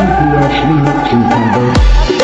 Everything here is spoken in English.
people are free to convert.